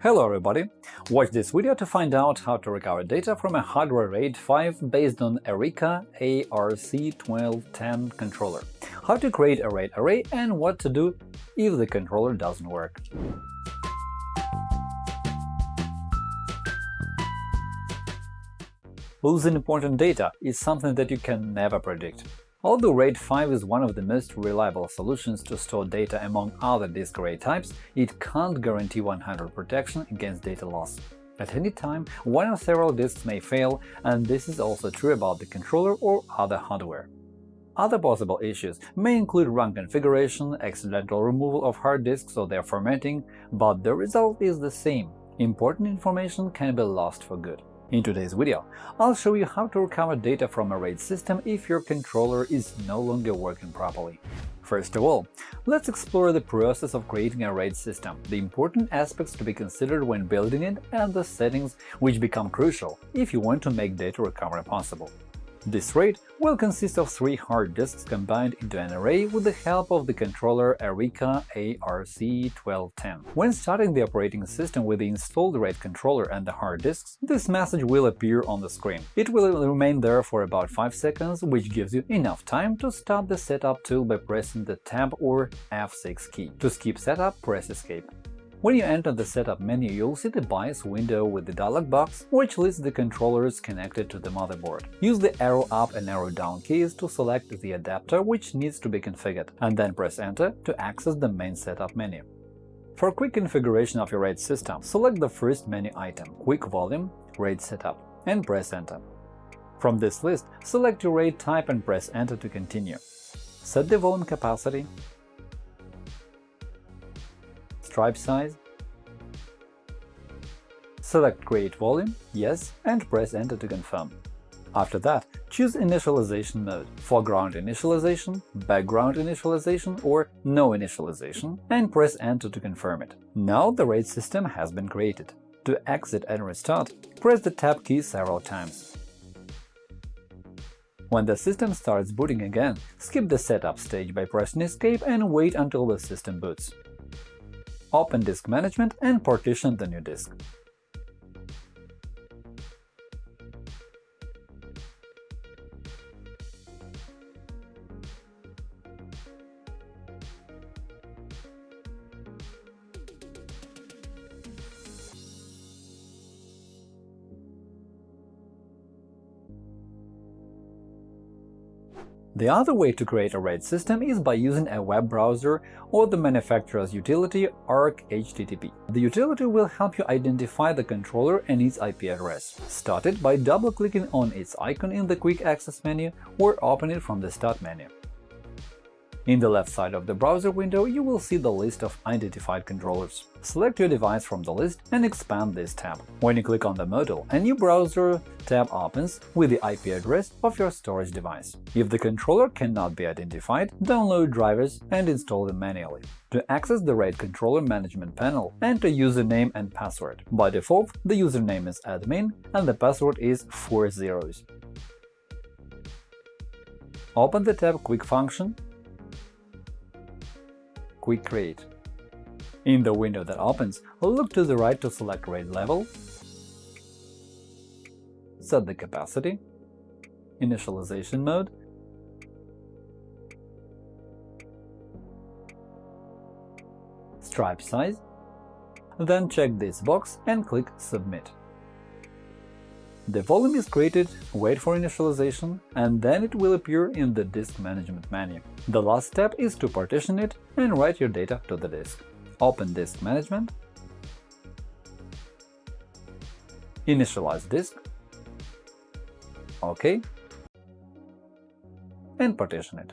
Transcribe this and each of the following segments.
Hello everybody! Watch this video to find out how to recover data from a hardware RAID 5 based on Areca ARC1210 controller, how to create a RAID array, and what to do if the controller doesn't work. Losing important data is something that you can never predict. Although RAID 5 is one of the most reliable solutions to store data among other disk array types, it can't guarantee 100 protection against data loss. At any time, one or several disks may fail, and this is also true about the controller or other hardware. Other possible issues may include wrong configuration, accidental removal of hard disks or their formatting, but the result is the same – important information can be lost for good. In today's video, I'll show you how to recover data from a RAID system if your controller is no longer working properly. First of all, let's explore the process of creating a RAID system, the important aspects to be considered when building it, and the settings which become crucial if you want to make data recovery possible. This RAID will consist of three hard disks combined into an array with the help of the controller Areca ARC1210. When starting the operating system with the installed RAID controller and the hard disks, this message will appear on the screen. It will remain there for about 5 seconds, which gives you enough time to start the setup tool by pressing the Tab or F6 key. To skip setup, press Escape. When you enter the Setup menu, you'll see the BIOS window with the dialog box, which lists the controllers connected to the motherboard. Use the arrow up and arrow down keys to select the adapter which needs to be configured, and then press Enter to access the main Setup menu. For quick configuration of your RAID system, select the first menu item – Quick Volume RAID Setup and press Enter. From this list, select your RAID type and press Enter to continue. Set the volume capacity, stripe size, select Create volume, Yes, and press Enter to confirm. After that, choose Initialization mode – foreground initialization, background initialization, or no initialization, and press Enter to confirm it. Now the RAID system has been created. To exit and restart, press the Tab key several times. When the system starts booting again, skip the setup stage by pressing Escape and wait until the system boots open disk management and partition the new disk. The other way to create a RAID system is by using a web browser or the manufacturer's utility ArcHTTP. The utility will help you identify the controller and its IP address. Start it by double-clicking on its icon in the Quick Access menu or open it from the Start menu. In the left side of the browser window, you will see the list of identified controllers. Select your device from the list and expand this tab. When you click on the model, a new browser tab opens with the IP address of your storage device. If the controller cannot be identified, download drivers and install them manually. To access the RAID controller management panel, enter username and password. By default, the username is admin and the password is 4 zeros. Open the tab Quick Function Quick Create. In the window that opens, look to the right to select RAID level, set the capacity, initialization mode, stripe size, then check this box and click Submit. The volume is created, wait for initialization, and then it will appear in the disk management menu. The last step is to partition it and write your data to the disk. Open Disk Management, initialize disk, OK, and partition it.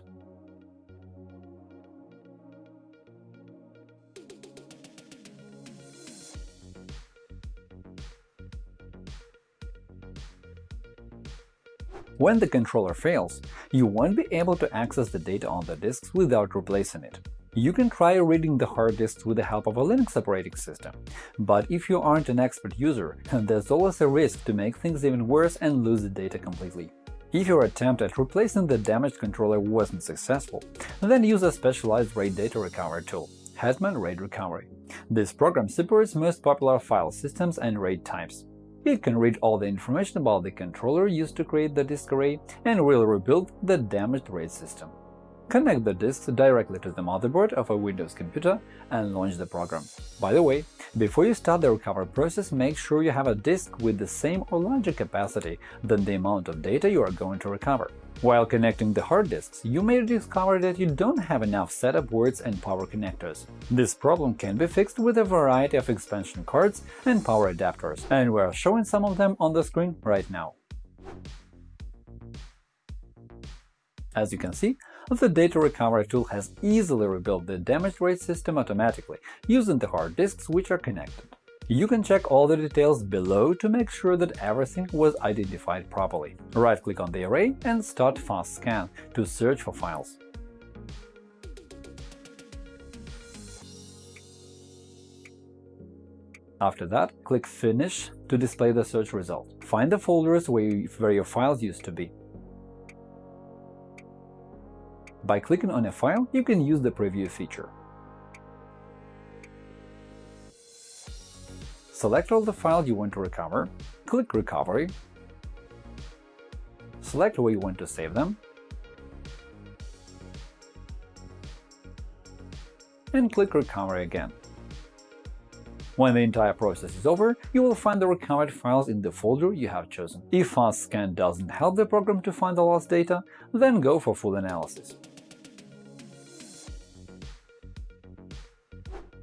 When the controller fails, you won't be able to access the data on the disks without replacing it. You can try reading the hard disks with the help of a Linux operating system, but if you aren't an expert user, there's always a risk to make things even worse and lose the data completely. If your attempt at replacing the damaged controller wasn't successful, then use a specialized RAID data recovery tool. Hetman RAID Recovery. This program supports most popular file systems and RAID types. It can read all the information about the controller used to create the disk array and will rebuild the damaged RAID system. Connect the disks directly to the motherboard of a Windows computer and launch the program. By the way, before you start the recovery process, make sure you have a disk with the same or larger capacity than the amount of data you are going to recover. While connecting the hard disks, you may discover that you don't have enough SATA ports and power connectors. This problem can be fixed with a variety of expansion cards and power adapters, and we're showing some of them on the screen right now. As you can see, the data recovery tool has easily rebuilt the damaged RAID system automatically using the hard disks which are connected. You can check all the details below to make sure that everything was identified properly. Right-click on the array and start Fast Scan to search for files. After that, click Finish to display the search result. Find the folders where, where your files used to be. By clicking on a file, you can use the Preview feature. Select all the files you want to recover, click Recovery, select where you want to save them, and click Recovery again. When the entire process is over, you will find the recovered files in the folder you have chosen. If Fast Scan doesn't help the program to find the lost data, then go for full analysis.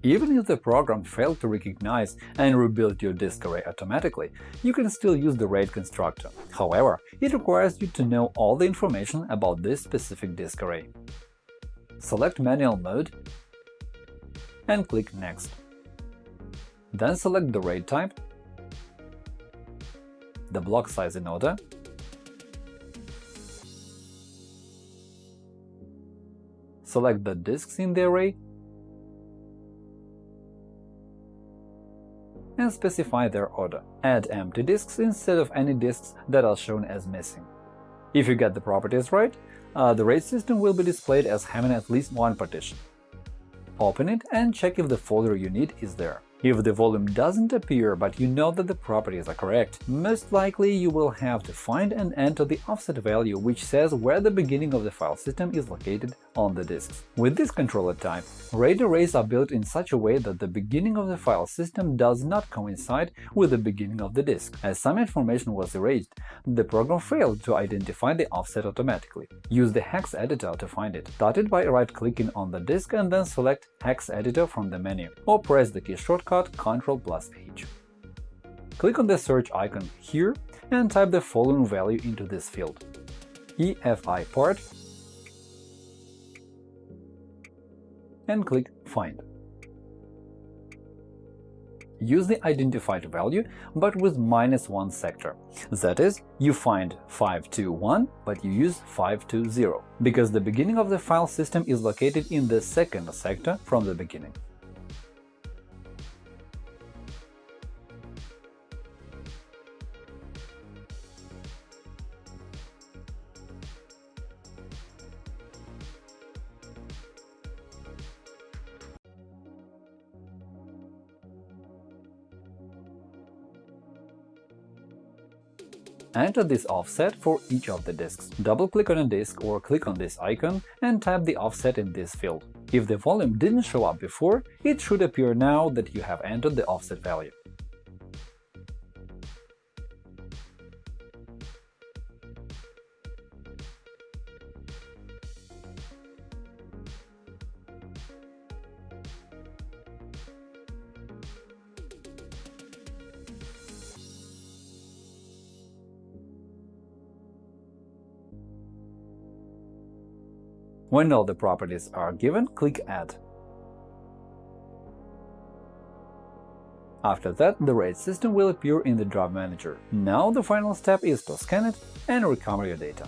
Even if the program failed to recognize and rebuild your disk array automatically, you can still use the RAID constructor. However, it requires you to know all the information about this specific disk array. Select Manual mode and click Next. Then select the RAID type, the block size in order, select the disks in the array and specify their order. Add empty disks instead of any disks that are shown as missing. If you get the properties right, uh, the RAID system will be displayed as having at least one partition. Open it and check if the folder you need is there. If the volume doesn't appear, but you know that the properties are correct, most likely you will have to find and enter the offset value which says where the beginning of the file system is located on the disks. With this controller type, RAID arrays are built in such a way that the beginning of the file system does not coincide with the beginning of the disk. As some information was erased, the program failed to identify the offset automatically. Use the hex editor to find it. Start it by right-clicking on the disk and then select Hex editor from the menu, or press the key shortcut Ctrl plus H. Click on the search icon here and type the following value into this field EFI part and click Find. Use the identified value, but with minus 1 sector. That is, you find 521, but you use 520, because the beginning of the file system is located in the second sector from the beginning. Enter this offset for each of the disks. Double-click on a disk or click on this icon and type the offset in this field. If the volume didn't show up before, it should appear now that you have entered the offset value. When all the properties are given, click Add. After that, the RAID system will appear in the Drive Manager. Now the final step is to scan it and recover your data.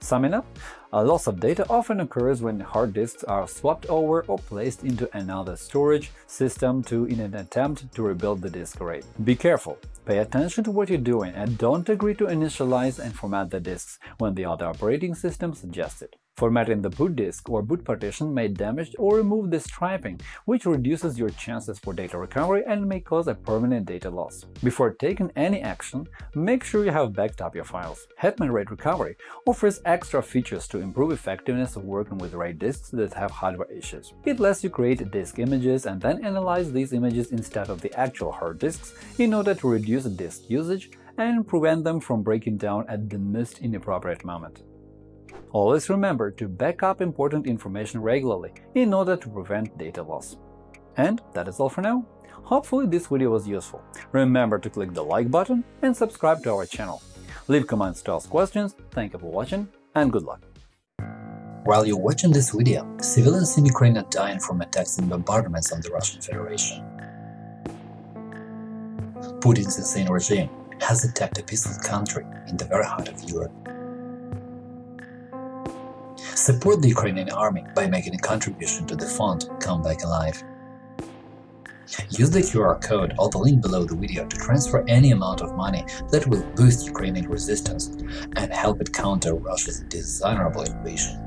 Summing up, a loss of data often occurs when hard disks are swapped over or placed into another storage system to in an attempt to rebuild the disk array. Be careful, pay attention to what you're doing and don't agree to initialize and format the disks when the other operating system suggests it. Formatting the boot disk or boot partition may damage or remove the striping, which reduces your chances for data recovery and may cause a permanent data loss. Before taking any action, make sure you have backed up your files. Hetman RAID Recovery offers extra features to improve effectiveness of working with RAID disks that have hardware issues. It lets you create disk images and then analyze these images instead of the actual hard disks in order to reduce disk usage and prevent them from breaking down at the most inappropriate moment. Always remember to back up important information regularly in order to prevent data loss. And that is all for now. Hopefully this video was useful. Remember to click the like button and subscribe to our channel. Leave comments to ask questions, thank you for watching, and good luck! While you're watching this video, civilians in Ukraine are dying from attacks and bombardments on the Russian Federation. Putin's insane regime has attacked a peaceful country in the very heart of Europe. Support the Ukrainian army by making a contribution to the fund Come Back Alive. Use the QR code or the link below the video to transfer any amount of money that will boost Ukrainian resistance and help it counter Russia's dishonorable invasion.